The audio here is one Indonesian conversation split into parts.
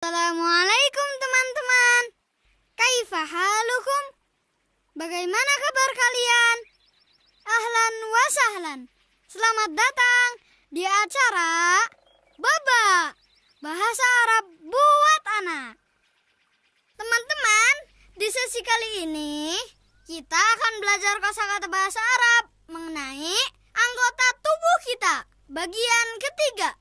Assalamualaikum teman-teman. Kaifa halukum? Bagaimana kabar kalian? Ahlan wa sahlan. Selamat datang di acara Baba Bahasa Arab buat anak. Teman-teman, di sesi kali ini kita akan belajar kosakata bahasa Arab mengenai anggota tubuh kita, bagian ketiga.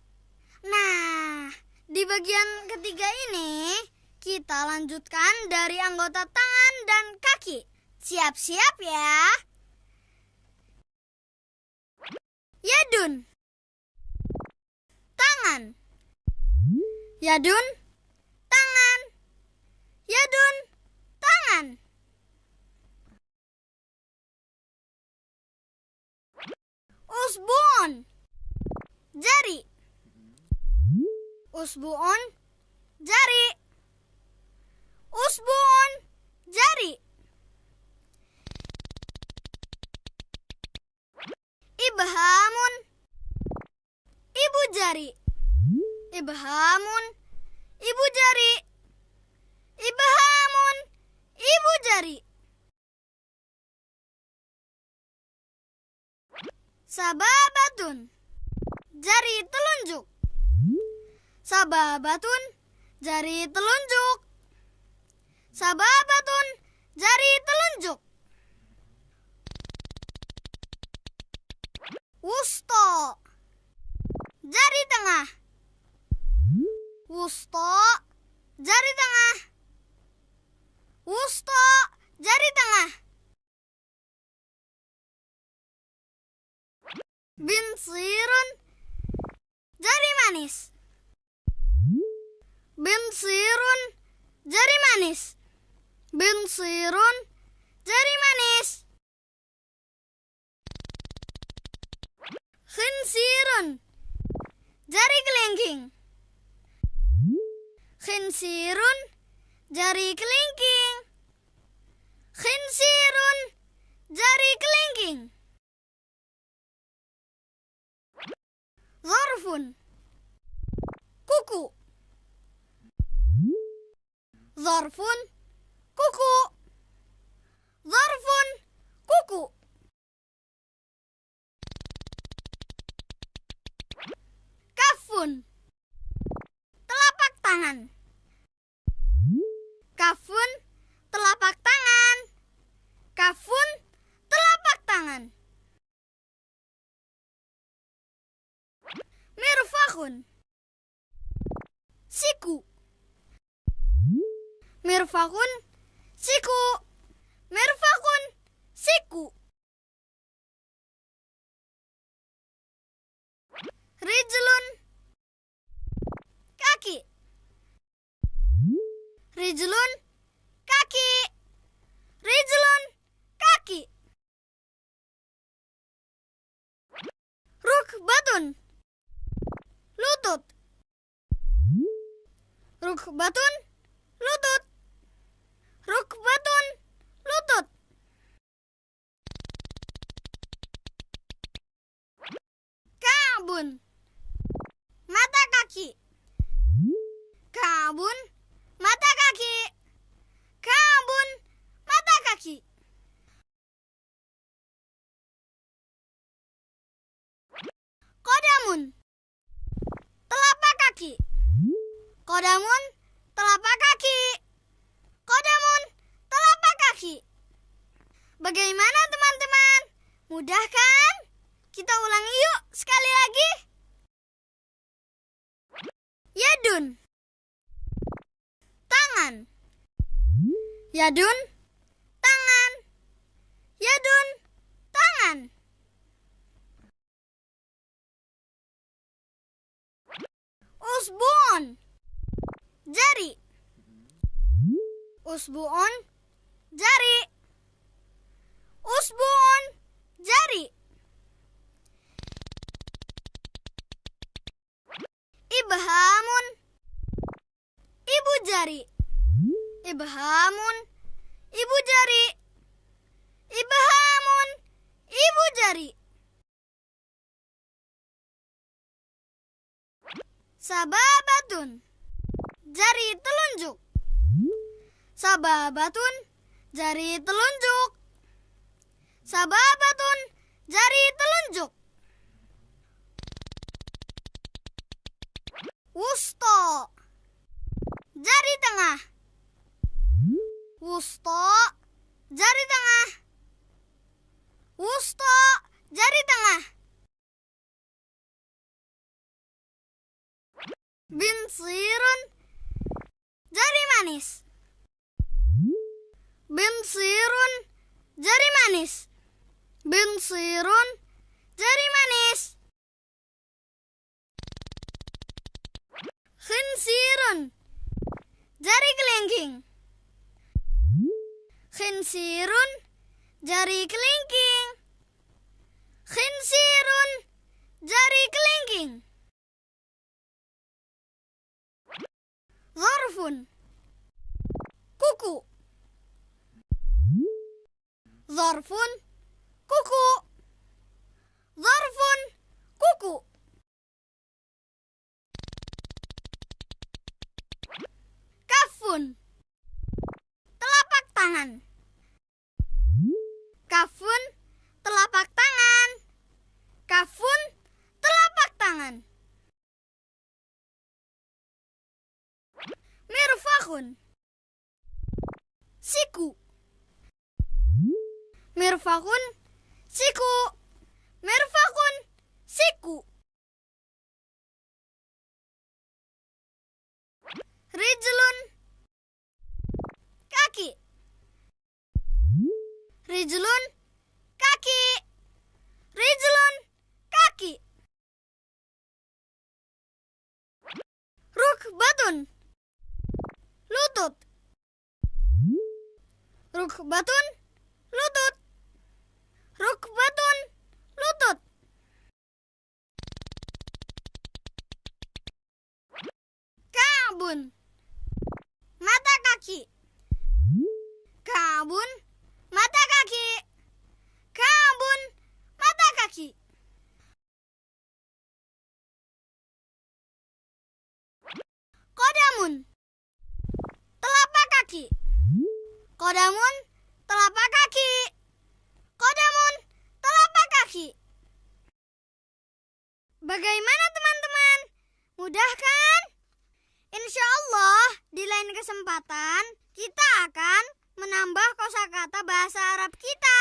Nah, di bagian ketiga ini, kita lanjutkan dari anggota tangan dan kaki. Siap-siap ya. Yadun. Tangan. Yadun. Tangan. Yadun. Tangan. Usbun. Jari. Usbuun jari. Usbuun jari. Ibhamun ibu jari. Ibhamun ibu jari. Ibhamun ibu jari. Sababatun jari telunjuk. Sababatun jari telunjuk. Sababatun jari telunjuk. Wusto jari tengah. Wusto jari tengah. Wusto jari tengah. Binsirun jari manis. Binsirun jari manis. Binsirun jari manis. Khinsirun jari kelingking. Khinsirun jari kelingking. Khinsirun jari kelingking. Zarfun kuku. Zarfun kuku. Zarfun kuku. Kafun telapak tangan. Kafun telapak tangan. Kafun telapak tangan. Mirfakun siku. Mirfakun siku. Mirfakun siku. Rijlun kaki. Rijlun kaki. Rijlun kaki. Rukbatun lutut. Rukbatun lutut. Kabun mata kaki. Kabun mata kaki. Kabun mata kaki. Kodamun telapak kaki. Kodamun telapak kaki. Kodamun telapak kaki. Bagaimana teman-teman? Mudah kan? Kita ulangi yuk sekali lagi. Yadun. Tangan. Yadun. Tangan. Yadun. Tangan. Usbuun jari. Usbuun jari. Usbuun jari. Ibhamun ibu jari. Ibhamun ibu jari. Ibhamun ibu jari. Sababatun jari telunjuk. Sababatun, jari telunjuk. Sababatun, jari telunjuk. Wusto, jari tengah. Wusto, jari tengah. Wusto, jari tengah. Binsirun, jari manis. Binsirun, jari manis. Binsirun, jari manis. Khinsirun, jari kelingking. Khinsirun, jari kelingking. Khinsirun, jari kelingking. Zarfun, kuku. Zarfun, kuku. Zarfun, kuku. Tangan. Kafun, telapak tangan. Kafun, telapak tangan. Mirfakun, siku. Mirfakun, siku. Mirfakun, siku. Rijlun, kaki. Rijlun, kaki. Rijlun, kaki. Rukbatun, lutut. Rukbatun, lutut. Kodamun, telapak kaki. Kodamun, telapak kaki. Bagaimana teman-teman? Mudah kan? Insya Allah di lain kesempatan kita akan menambah kosakata bahasa Arab kita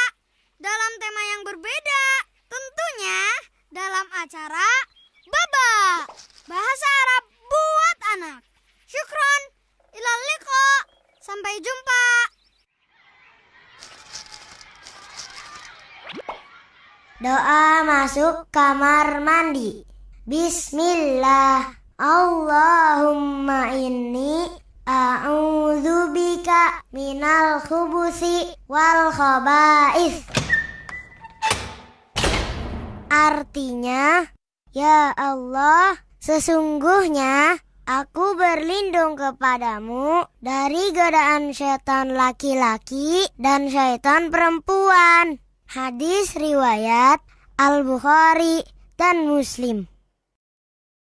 dalam tema yang berbeda. Tentunya dalam acara Baba Bahasa Arab buat anak. Syukron. Ilal liqa. Sampai jumpa. Doa masuk kamar mandi. Bismillah. Allahumma inni a'udzubika minal khubusi wal khaba'is. Artinya, ya Allah, sesungguhnya aku berlindung kepadamu dari godaan setan laki-laki dan setan perempuan. Hadis riwayat Al-Bukhari dan Muslim.